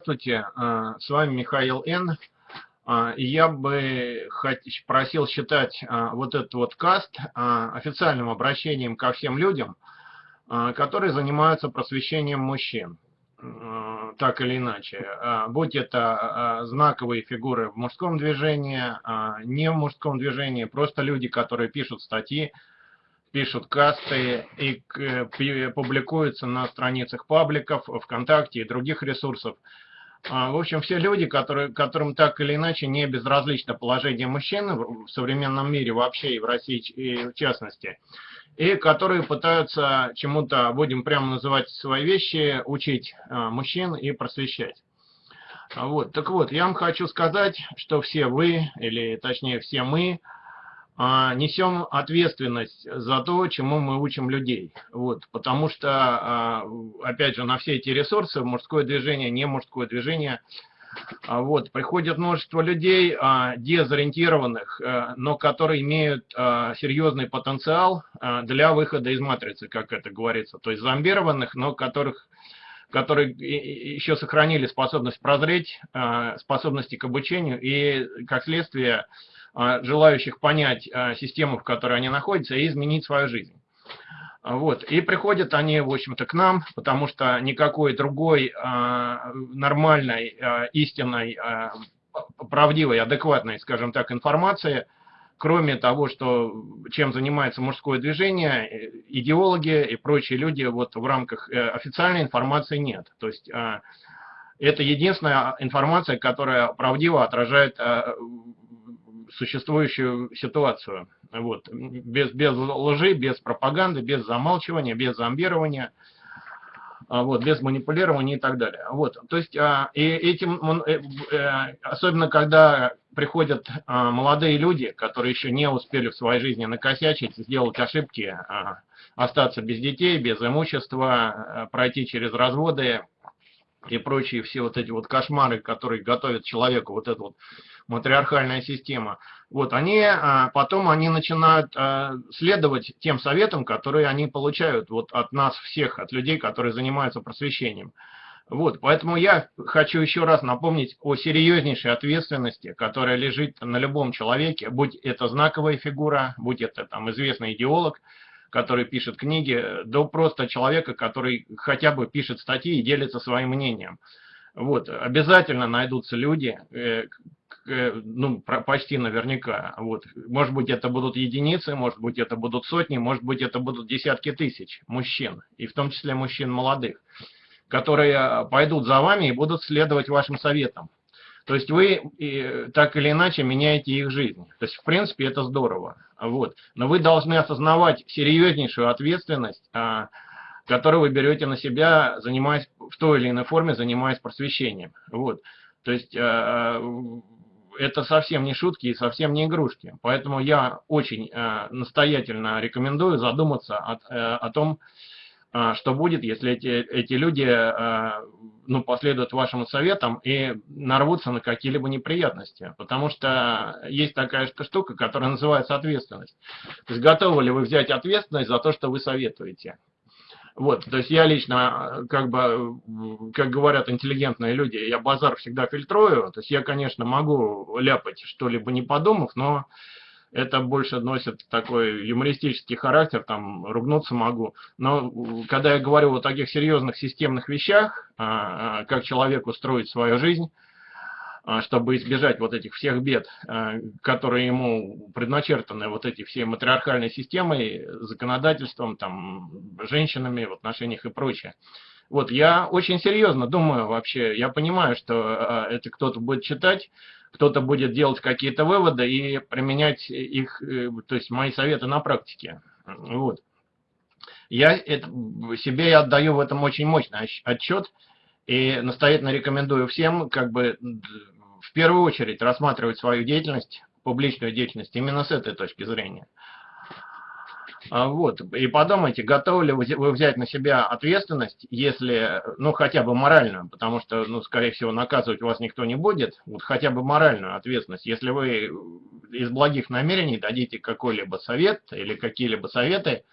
Здравствуйте, э, с вами Михаил Н. Э, я бы просил считать э, вот этот вот каст официальным обращением ко всем людям, которые занимаются просвещением мужчин, так или иначе. Будь это знаковые фигуры в мужском движении, не в мужском движении, просто люди, которые пишут статьи, пишут касты и публикуются на страницах пабликов, ВКонтакте и других ресурсов. А, в общем, все люди, которые, которым так или иначе не безразлично положение мужчин в современном мире вообще и в России и в частности, и которые пытаются чему-то, будем прямо называть свои вещи, учить а, мужчин и просвещать. А, вот, так вот, я вам хочу сказать, что все вы, или точнее все мы, несем ответственность за то, чему мы учим людей. Вот, потому что, а, опять же, на все эти ресурсы, мужское движение, не мужское движение, а, вот, приходит множество людей, дезориентированных, но которые имеют серьезный потенциал для выхода из матрицы, как это говорится. То есть зомбированных, но которых которые еще сохранили способность прозреть, способности к обучению и, как следствие, а, желающих понять а, систему, в которой они находятся, и изменить свою жизнь. Вот. И приходят они, в общем-то, к нам, потому что никакой другой а, нормальной, истинной, правдивой, адекватной, скажем так, информации, кроме того, что чем занимается мужское движение, идеологи и прочие люди вот в рамках э, официальной информации нет. То есть это единственная информация, которая правдиво отражает существующую ситуацию. Вот. Без, без лжи, без пропаганды, без замалчивания, без зомбирования, а, вот, без манипулирования и так далее. Вот. То есть, а, и этим, э, э, особенно когда приходят а, молодые люди, которые еще не успели в своей жизни накосячить, сделать ошибки, остаться без детей, без имущества, пройти через разводы и прочие все вот эти вот кошмары, которые готовят человеку вот эту вот матриархальная система, вот, они, а, потом они начинают а, следовать тем советам, которые они получают вот от нас всех, от людей, которые занимаются просвещением. Вот, поэтому я хочу еще раз напомнить о серьезнейшей ответственности, которая лежит на любом человеке, будь это знаковая фигура, будь это там известный идеолог, который пишет книги, до просто человека, который хотя бы пишет статьи и делится своим мнением. Вот, обязательно найдутся люди, э, Э, ну, почти наверняка. Вот. Может быть, это будут единицы, может быть, это будут сотни, может быть, это будут десятки тысяч мужчин, и в том числе мужчин молодых, которые пойдут за вами и будут следовать вашим советам. То есть вы так или иначе меняете их жизнь. То есть, в принципе, это здорово. Вот. Но вы должны осознавать серьезнейшую ответственность, а, которую вы берете на себя, занимаясь в той или иной форме, занимаясь просвещением. Вот. То есть а, это совсем не шутки и совсем не игрушки. Поэтому я очень э, настоятельно рекомендую задуматься о, э, о том, э, что будет, если эти, эти люди э, ну, последуют вашим советам и нарвутся на какие-либо неприятности. Потому что есть такая штука, которая называется ответственность. То есть готовы ли вы взять ответственность за то, что вы советуете? Вот, то есть я лично, как бы, как говорят интеллигентные люди, я базар всегда фильтрую. То есть я, конечно, могу ляпать что-либо не подумав, но это больше носит такой юмористический характер, там, ругнуться могу. Но когда я говорю о таких серьезных системных вещах, а, а, как человек устроить свою жизнь, а, чтобы избежать вот этих всех бед, которые ему предначертаны вот эти все матриархальной системой, законодательством, там, женщинами в отношениях и прочее. Вот, я очень серьезно думаю вообще, я понимаю, что а, это кто-то будет читать, кто-то будет делать какие-то выводы и применять их, э, то есть мои советы на практике. Вот. Я это, себе отдаю в этом очень мощный отчет и настоятельно рекомендую всем как бы в первую очередь рассматривать свою деятельность, публичную деятельность именно с этой точки зрения. А, вот, и подумайте, готовы ли вы взять на себя ответственность, если, ну, хотя бы моральную, потому что, ну, скорее всего, наказывать вас никто не будет, вот хотя бы моральную ответственность, если вы из благих намерений дадите какой-либо совет или какие-либо советы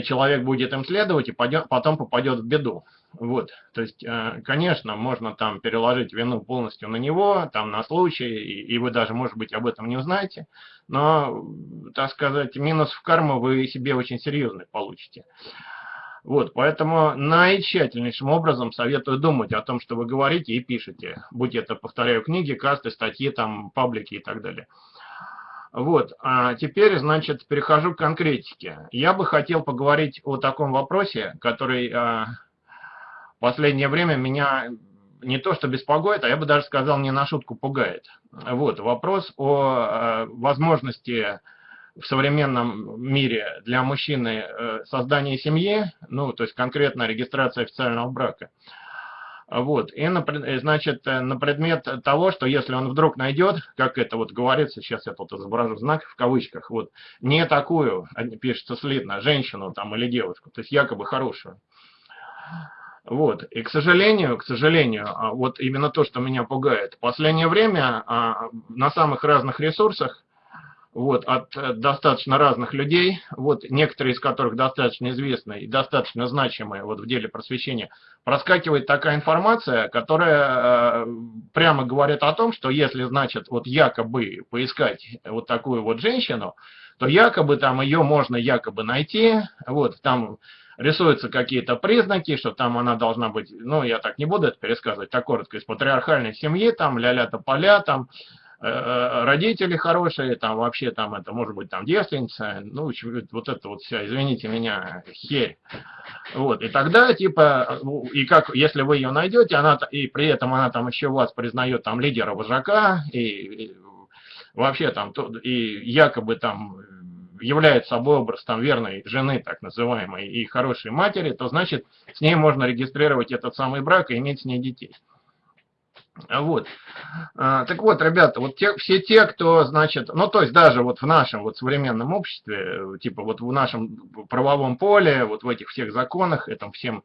человек будет им следовать и пойдет, потом попадет в беду. Вот, то есть, э, конечно, можно там переложить вину полностью на него, там на случай, и, и вы даже, может быть, об этом не узнаете, но, так сказать, минус в карму вы себе очень серьезный получите. Вот, поэтому наитщательнейшим образом советую думать о том, что вы говорите и пишете, будь это, повторяю, книги, касты, статьи, там, паблики и так далее. Вот, а теперь, значит, перехожу к конкретике. Я бы хотел поговорить о таком вопросе, который а, в последнее время меня не то что беспокоит, а я бы даже сказал, не на шутку пугает. Вот, вопрос о а, возможности в современном мире для мужчины э, создания семьи, ну, то есть конкретно регистрация официального брака. Вот, и, на, значит, э, на предмет того, что если он вдруг найдет, как это вот говорится, сейчас я тут изображу знак в кавычках, вот, не такую, пишется слитно, женщину там или девушку, то есть якобы хорошую. Вот, и к сожалению, к сожалению, а, вот именно то, что меня пугает, в последнее время а, на самых разных ресурсах вот, от э, достаточно разных людей, вот, некоторые из которых достаточно известны и достаточно значимые вот, в деле просвещения, проскакивает такая информация, которая э, прямо говорит о том, что если, значит, вот якобы поискать вот такую вот женщину, то якобы там ее можно якобы найти, вот, там рисуются какие-то признаки, что там она должна быть, ну, я так не буду это пересказывать, так коротко, из патриархальной семьи, там, ля-ля-то поля, там, родители хорошие, там вообще там это может быть там девственница, ну вот это вот вся, извините меня, херь. Вот, и тогда типа, ну, и как, если вы ее найдете, она, и при этом она там еще вас признает там лидера вожака, и, и вообще там, и якобы там является собой образ там верной жены, так называемой, и хорошей матери, то значит с ней можно регистрировать этот самый брак и иметь с ней детей. Вот. А, так вот, ребята, вот те, все те, кто, значит, ну, то есть даже вот в нашем вот современном обществе, типа вот в нашем правовом поле, вот в этих всех законах, этом всем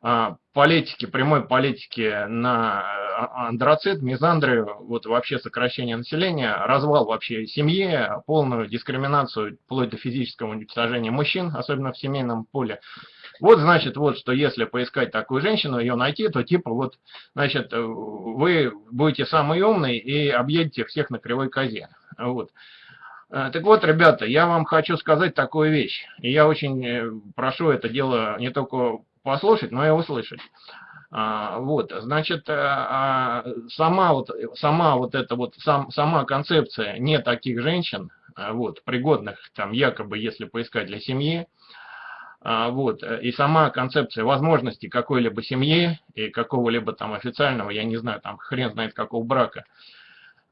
а, политике, прямой политике на а, андроцит, мизандрию, вот вообще сокращение населения, развал вообще семьи, полную дискриминацию вплоть до физического уничтожения мужчин, особенно в семейном поле, вот, значит, вот, что если поискать такую женщину, ее найти, то типа вот, значит, вы будете самый умный и объедете всех на кривой козе. Вот. Э, так вот, ребята, я вам хочу сказать такую вещь. И я очень э, прошу это дело не только послушать, но и услышать. А, вот, значит, э, а, сама вот, сама вот эта вот, сам, сама концепция не таких женщин, вот, пригодных там якобы, если поискать для семьи, вот. Э, и сама концепция возможности какой-либо семьи и какого-либо там официального, я не знаю, там хрен знает какого брака,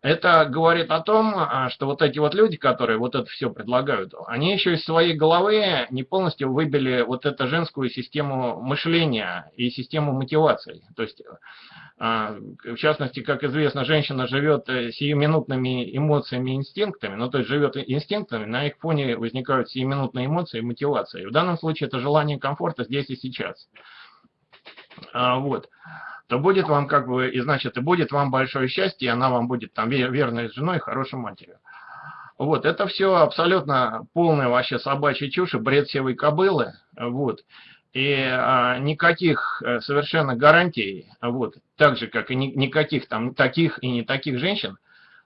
это говорит о том, а, что вот эти вот люди, которые вот это все предлагают, они еще из своей головы не полностью выбили вот эту женскую систему мышления и систему мотивации. То есть, а, в частности, как известно, женщина живет э, сиюминутными эмоциями и инстинктами, ну то есть живет инстинктами, на их фоне возникают сиюминутные эмоции и мотивация. И в данном случае это желание комфорта здесь и сейчас. Вот то будет вам как бы, и значит, и будет вам большое счастье, и она вам будет там верной женой, хорошей матерью. Вот, это все абсолютно полная вообще собачья чушь, бред севой кобылы, вот. И а, никаких э, совершенно гарантий, вот, так же, как и ни, никаких там таких и не таких женщин,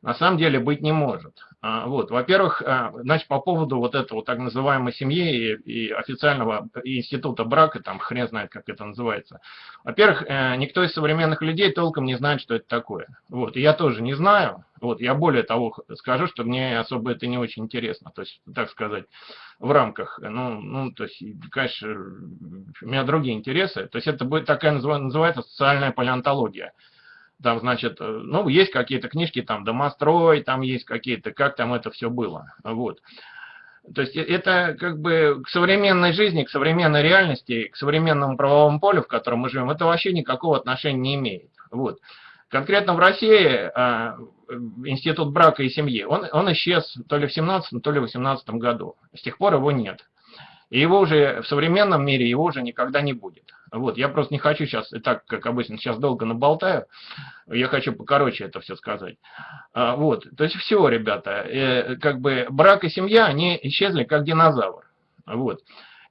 на самом деле быть не может. А, вот, во-первых, а, значит, по поводу вот этого так называемой семьи и, и официального института брака, там хрен знает, как это называется. Во-первых, э, никто из современных людей толком не знает, что это такое. Вот, я тоже не знаю. Вот, я более того скажу, что мне особо это не очень интересно, то есть, так сказать, в рамках, ну, ну то есть, конечно, у меня другие интересы. То есть, это будет такая называется социальная палеонтология там, значит, э, ну, есть какие-то книжки, там, домострой, там есть какие-то, как там это все было, вот. То есть э, это как бы к современной жизни, к современной реальности, к современному правовому полю, в котором мы живем, это вообще никакого отношения не имеет. Вот. Конкретно в России а, институт брака и семьи, он, он исчез то ли в 17 то ли в 18 году. С тех пор его нет. И его уже в современном мире его уже никогда не будет. Вот, я просто не хочу сейчас, и так, как обычно, сейчас долго наболтаю, я хочу покороче это все сказать. А, вот, то есть все, ребята, э, как бы брак и семья, они исчезли как динозавр. Вот.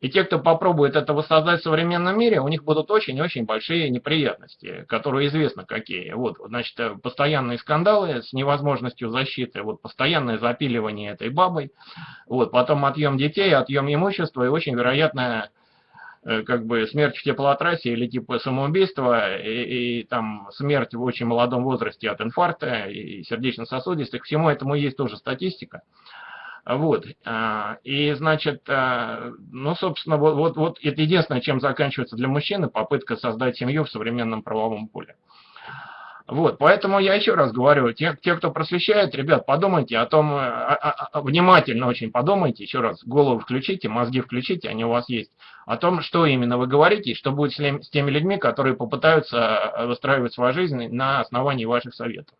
И те, кто попробует это воссоздать в современном мире, у них будут очень-очень большие неприятности, которые известно какие. Вот, значит, постоянные скандалы с невозможностью защиты, вот, постоянное запиливание этой бабой, вот, потом отъем детей, отъем имущества и очень вероятная Э, как бы смерть в теплотрассе или типа самоубийства, и, и там смерть в очень молодом возрасте от инфаркта и сердечно-сосудистых, всему этому есть тоже статистика. Вот, а, и значит, а, ну, собственно, вот, вот, вот это единственное, чем заканчивается для мужчины попытка создать семью в современном правовом поле. Вот, поэтому я еще раз говорю, те, те кто просвещает, ребят, подумайте о том, а, внимательно очень подумайте, еще раз, голову включите, мозги включите, они у вас есть, о том, что именно вы говорите, и что будет с теми людьми, которые попытаются выстраивать свою жизнь на основании ваших советов.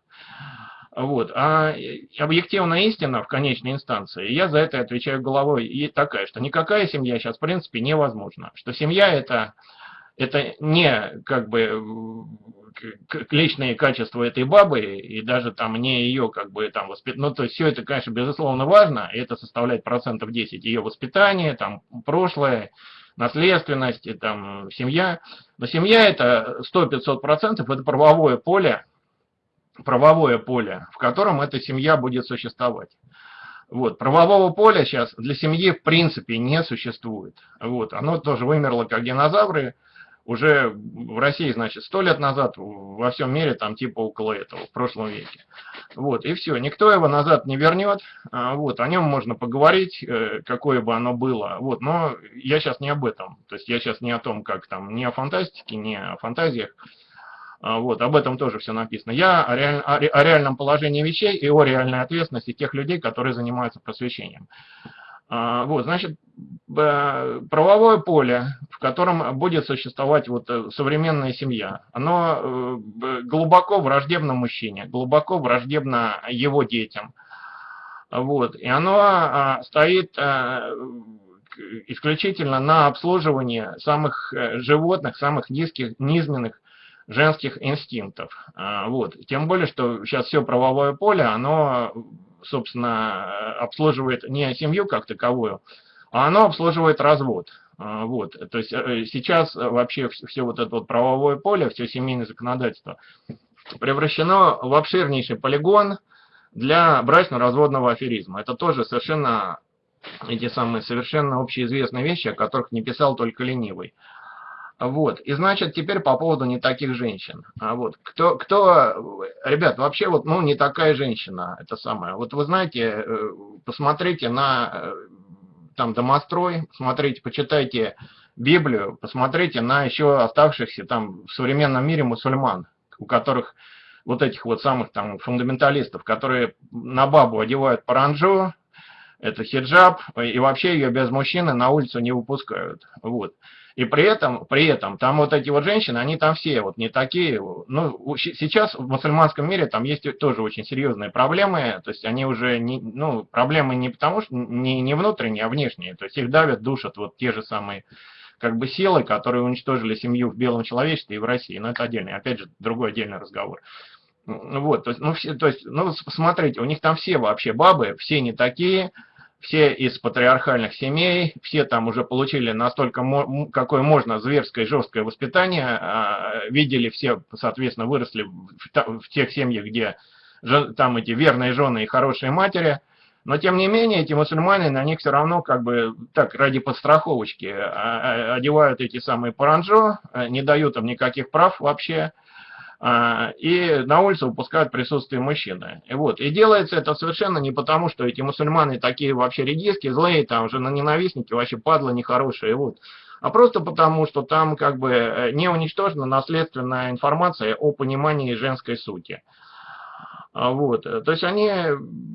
Вот. А объективная истина в конечной инстанции, я за это отвечаю головой, и такая, что никакая семья сейчас в принципе невозможна. Что семья это, это не как бы личные качества этой бабы и даже там не ее как бы там воспитание. Ну, то есть все это, конечно, безусловно важно, и это составляет процентов 10 ее воспитание, там, прошлое, наследственность, и, там, семья. Но семья это 100-500 процентов, это правовое поле, правовое поле, в котором эта семья будет существовать. Вот. Правового поля сейчас для семьи в принципе не существует. Вот. Оно тоже вымерло как динозавры, уже в России, значит, сто лет назад, во всем мире, там типа около этого, в прошлом веке. Вот, и все, никто его назад не вернет, а, вот, о нем можно поговорить, э, какое бы оно было, вот, но я сейчас не об этом, то есть я сейчас не о том, как там, не о фантастике, не о фантазиях, вот, об этом тоже все написано. Я о, реаль, о, о реальном положении вещей и о реальной ответственности тех людей, которые занимаются просвещением. А, вот, значит, правовое поле, в котором будет существовать вот э, современная семья, оно э, глубоко враждебно мужчине, глубоко враждебно его детям. Вот, и оно а, стоит э, исключительно на обслуживании самых животных, самых низких, низменных женских инстинктов. А, вот. Тем более, что сейчас все правовое поле, оно собственно, обслуживает не семью как таковую, а оно обслуживает развод. А, вот. То есть э, сейчас вообще все вот это вот правовое поле, все семейное законодательство превращено в обширнейший полигон для брачно-разводного аферизма. Это тоже совершенно эти самые совершенно общеизвестные вещи, о которых не писал только ленивый. Вот. И значит, теперь по поводу не таких женщин. А вот. Кто, кто, ребят, вообще вот, ну, не такая женщина, это самое. Вот вы знаете, э, посмотрите на э, там домострой, смотрите, почитайте Библию, посмотрите на еще оставшихся там в современном мире мусульман, у которых вот этих вот самых там фундаменталистов, которые на бабу одевают паранджу, это хиджаб, и вообще ее без мужчины на улицу не выпускают. Вот. И при этом, при этом, там вот эти вот женщины, они там все вот не такие. Ну, сейчас в мусульманском мире там есть тоже очень серьезные проблемы. То есть они уже, не, ну, проблемы не потому что не, не внутренние, а внешние. То есть их давят, душат вот те же самые как бы силы, которые уничтожили семью в белом человечестве и в России. Но это отдельный, опять же, другой отдельный разговор. Вот, то есть, ну, все, то есть, ну, смотрите, у них там все вообще бабы, все не такие, все из патриархальных семей, все там уже получили настолько, какое можно, зверское, жесткое воспитание, а, видели все, соответственно, выросли в тех семьях, где там эти верные жены и хорошие матери, но тем не менее эти мусульмане на них все равно как бы так ради подстраховочки а, а, одевают эти самые паранджо, не дают им никаких прав вообще, и на улицу выпускают присутствие мужчины. И вот, и делается это совершенно не потому, что эти мусульманы такие вообще редиски, злые, там же на ненавистники, вообще падлы нехорошие, вот. А просто потому, что там как бы э, не уничтожена наследственная информация о понимании женской сути. А, вот. Э, то есть они,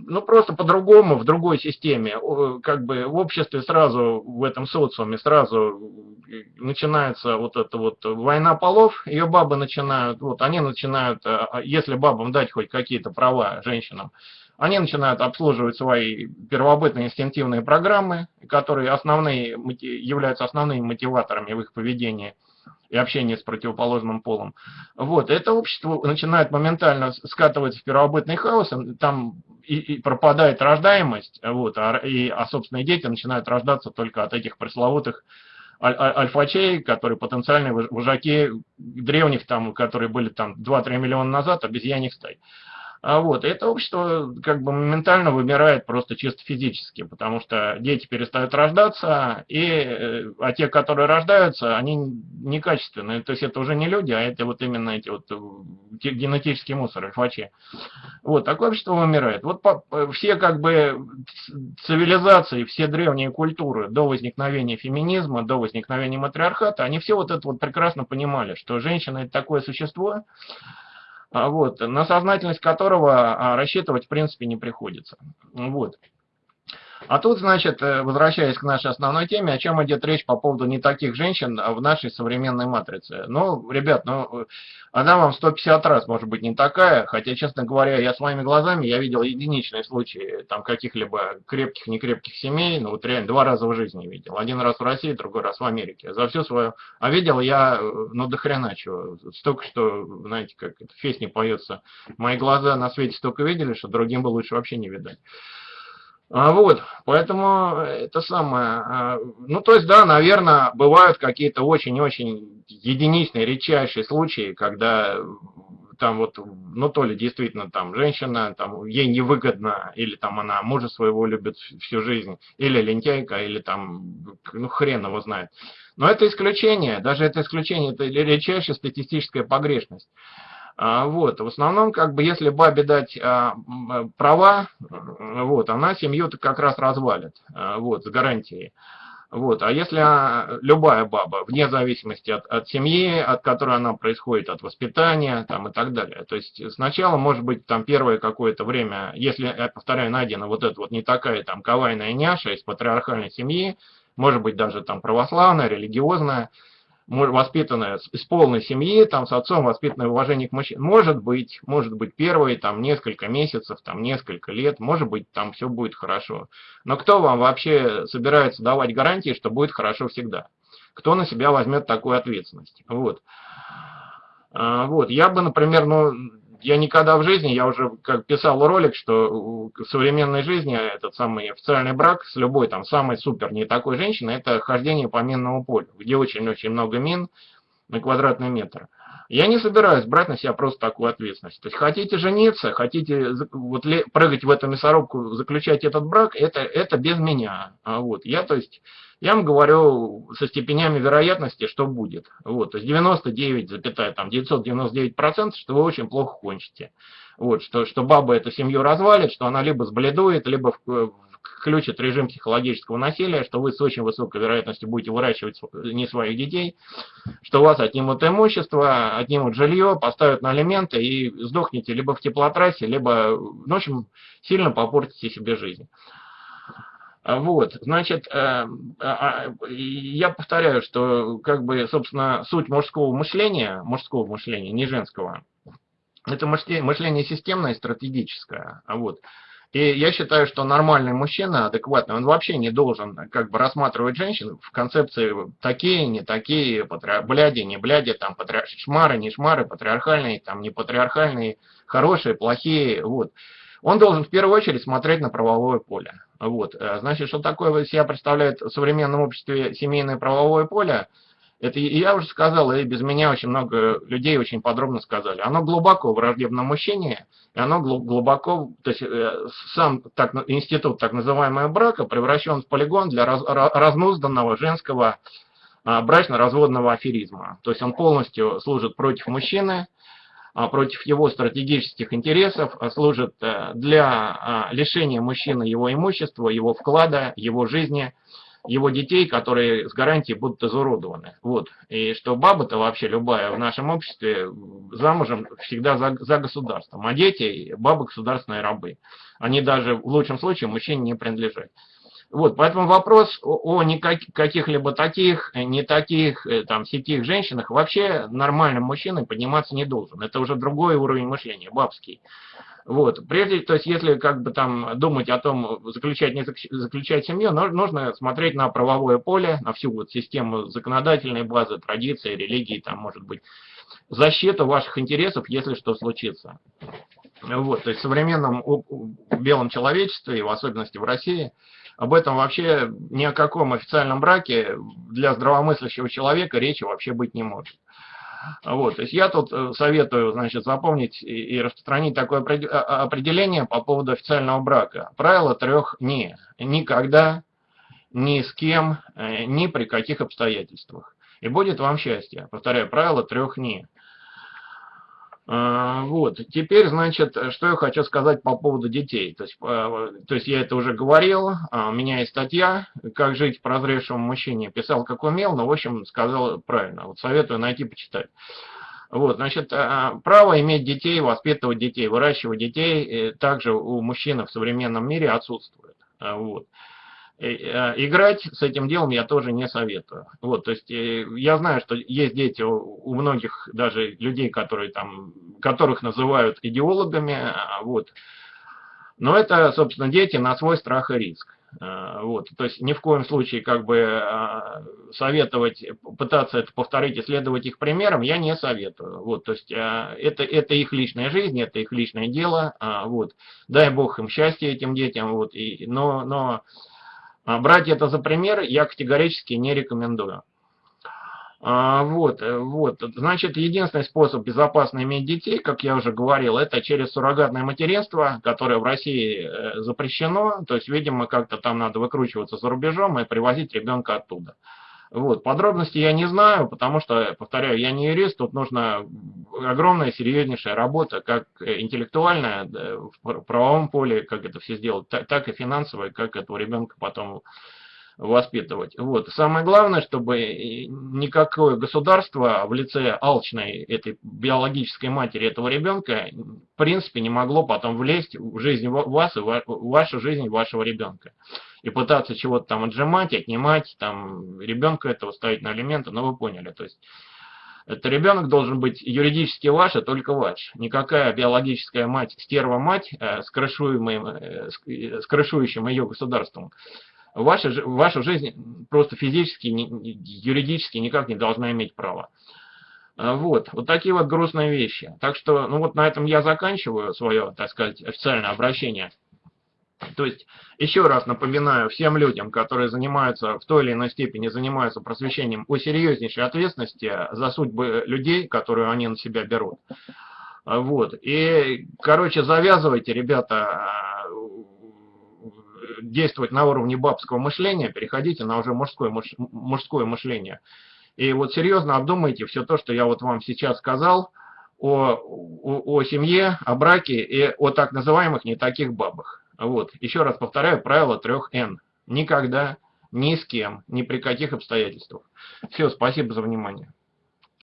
ну, просто по-другому, в другой системе, как бы в обществе сразу, в этом социуме сразу начинается вот эта вот война полов, ее бабы начинают, вот они начинают, э, а, если бабам дать хоть какие-то права женщинам, они начинают обслуживать свои первобытные инстинктивные программы, которые основные, являются основными мотиваторами в их поведении – и общение с противоположным полом. Вот, это общество начинает моментально скатываться в первобытный хаос, там и, и пропадает рождаемость, вот, а, и, а собственные дети начинают рождаться только от этих пресловутых аль альфачей, которые потенциальные вожаки древних, там, которые были там 2-3 миллиона назад, обезьяньих стай. А вот, это общество как бы моментально вымирает просто чисто физически, потому что дети перестают рождаться, и, э, а те, которые рождаются, они некачественные. То есть это уже не люди, а это вот именно эти вот э, генетический мусор, альфачи. Вот, такое общество вымирает. Вот все как бы цивилизации, все древние культуры до возникновения феминизма, до возникновения матриархата, они все вот это вот прекрасно понимали, что женщина это такое существо, вот, на сознательность которого а, рассчитывать в принципе не приходится. Вот. А тут, значит, э, возвращаясь к нашей основной теме, о чем идет речь по поводу не таких женщин в нашей современной матрице. Ну, ребят, ну, она вам 150 раз может быть не такая, хотя, честно говоря, я своими глазами, я видел единичные случаи там каких-либо крепких, некрепких семей, ну, вот реально два раза в жизни видел. Один раз в России, другой раз в Америке. За всю свою... А видел я, э, ну, до хрена чего. Столько, что, знаете, как песне поется, мои глаза на свете столько видели, что другим бы лучше вообще не видать. А вот, поэтому это самое, а, ну то есть да, наверное, бывают какие-то очень-очень единичные, редчайшие случаи, когда там вот, ну то ли действительно там женщина, там ей невыгодно, или там она мужа своего любит всю жизнь, или лентяйка, или там, ну хрен его знает. Но это исключение, даже это исключение, это редчайшая статистическая погрешность. А, вот, в основном, как бы, если бабе дать а, права, вот, она семью-то как раз развалит, а, вот, с гарантией. Вот. А если любая баба, вне зависимости от, от семьи, от которой она происходит, от воспитания там, и так далее. То есть сначала, может быть, там первое какое-то время, если, я повторяю, найдена вот эта вот не такая там кавайная няша из патриархальной семьи, может быть, даже там православная, религиозная, воспитанная из полной семьи, там с отцом воспитанное уважение к мужчине. Может быть, может быть первые там несколько месяцев, там несколько лет, может быть там все будет хорошо. Но кто вам вообще собирается давать гарантии, что будет хорошо всегда? Кто на себя возьмет такую ответственность? Вот. А, вот, я бы, например, ну, я никогда в жизни, я уже как писал ролик, что в современной жизни этот самый официальный брак с любой там самой супер не такой женщиной, это хождение по минному полю, где очень-очень много мин на квадратный метр. Я не собираюсь брать на себя просто такую ответственность. То есть хотите жениться, хотите вот, прыгать в эту мясорубку, заключать этот брак, это, это без меня. А вот, я, то есть, я вам говорю со степенями вероятности, что будет. Вот, то есть 99,999%, что вы очень плохо кончите. Вот, что, что баба эту семью развалит, что она либо сбледует, либо включит режим психологического насилия, что вы с очень высокой вероятностью будете выращивать не своих детей, что у вас отнимут имущество, отнимут жилье, поставят на алименты и сдохнете либо в теплотрассе, либо, ну, в общем, сильно попортите себе жизнь. Вот, значит, э, а, я повторяю, что, как бы, собственно, суть мужского мышления, мужского мышления, не женского, это мышление системное и стратегическое. Вот. И я считаю, что нормальный мужчина, адекватный, он вообще не должен как бы рассматривать женщин в концепции такие, не такие, патри... бляди, не бляди, там, шмары, не шмары, патриархальные, там, не патриархальные, хорошие, плохие, вот. Он должен в первую очередь смотреть на правовое поле. Вот. Э, значит, что такое себя представляет в современном обществе семейное правовое поле – это я уже сказал, и без меня очень много людей очень подробно сказали. Оно глубоко в враждебном мужчине, и оно глубоко, то есть э, сам так, институт так называемого брака превращен в полигон для раз, разнузданного женского а, брачно-разводного аферизма. То есть он полностью служит против мужчины, против его стратегических интересов, а, служит э, для лишения мужчины его имущества, его вклада, его жизни – его детей, которые с гарантией будут изуродованы. Вот. И что баба-то вообще любая в нашем обществе замужем всегда за, за государством, а дети – бабы государственные рабы. Они даже в лучшем случае мужчине не принадлежат. Вот, поэтому вопрос о, о каких-либо таких, не таких, э, там, сетих женщинах вообще нормальным мужчиной подниматься не должен. Это уже другой уровень мышления, бабский. Вот. Прежде, то есть, если как бы там думать о том, заключать, не заключать семью, нужно смотреть на правовое поле, на всю вот систему законодательной базы, традиции, религии, там, может быть, защиту ваших интересов, если что случится. Вот, то есть в современном белом человечестве, и в особенности в России, об этом вообще ни о каком официальном браке для здравомыслящего человека речи вообще быть не может. Вот, то есть я тут э, советую, значит, запомнить и распространить такое а, а, определение по поводу официального брака. Правило трех «не». Никогда, ни с кем, э, ни при каких обстоятельствах. И будет вам счастье. Повторяю, правило трех «не». А, вот, теперь, значит, что я хочу сказать по поводу детей. То есть, то есть я это уже говорил, у меня есть статья «Как жить прозревшему мужчине». Писал, как умел, но, в общем, сказал правильно. Вот советую найти, почитать. Вот, значит, право иметь детей, воспитывать детей, выращивать детей э, также у мужчин в современном мире отсутствует. Вот. Э, э, играть с этим делом я тоже не советую. Вот, то есть э, я знаю, что есть дети у многих даже людей, которые там, которых называют идеологами, а, вот. Но это, собственно, дети на свой страх и риск. Вот, то есть ни в коем случае как бы а, советовать, пытаться это повторить и следовать их примерам я не советую. Вот, то есть это, это их личная жизнь, это их личное дело. А, вот, дай бог им счастья этим детям. Вот, и, но, но а брать это за пример я категорически не рекомендую. А, вот, э, вот, значит, единственный способ безопасно иметь детей, как я уже говорил, это через суррогатное материнство, которое в России э, запрещено, то есть, видимо, как-то там надо выкручиваться за рубежом и привозить ребенка оттуда. Вот. Подробности я не знаю, потому что, повторяю, я не юрист, тут нужна огромная, серьезнейшая работа, как интеллектуальная в правовом поле, как это все сделать, так и финансовая, как этого ребенка потом воспитывать. Вот. Самое главное, чтобы никакое государство в лице алчной этой биологической матери этого ребенка в принципе не могло потом влезть в жизнь вас и в вашу жизнь вашего ребенка. И пытаться чего-то там отжимать, отнимать, там ребенка этого ставить на алименты, но ну, вы поняли. То есть это ребенок должен быть юридически ваш, а только ваш. Никакая биологическая мать, стерва-мать э, с, э, с крышующим ее государством ваша, ваша жизнь просто физически, юридически никак не должна иметь права. А, вот, вот такие вот грустные вещи. Так что, ну вот на этом я заканчиваю свое, так сказать, официальное обращение. То есть, еще раз напоминаю всем людям, которые занимаются, в той или иной степени занимаются просвещением, о серьезнейшей ответственности за судьбы людей, которые они на себя берут. А, вот. И, короче, завязывайте, ребята, действовать на уровне бабского мышления, переходите на уже мужское, мужское мышление. И вот серьезно обдумайте все то, что я вот вам сейчас сказал о, о, о семье, о браке и о так называемых не таких бабах. Вот. Еще раз повторяю правило трех Н. Никогда, ни с кем, ни при каких обстоятельствах. Все, спасибо за внимание.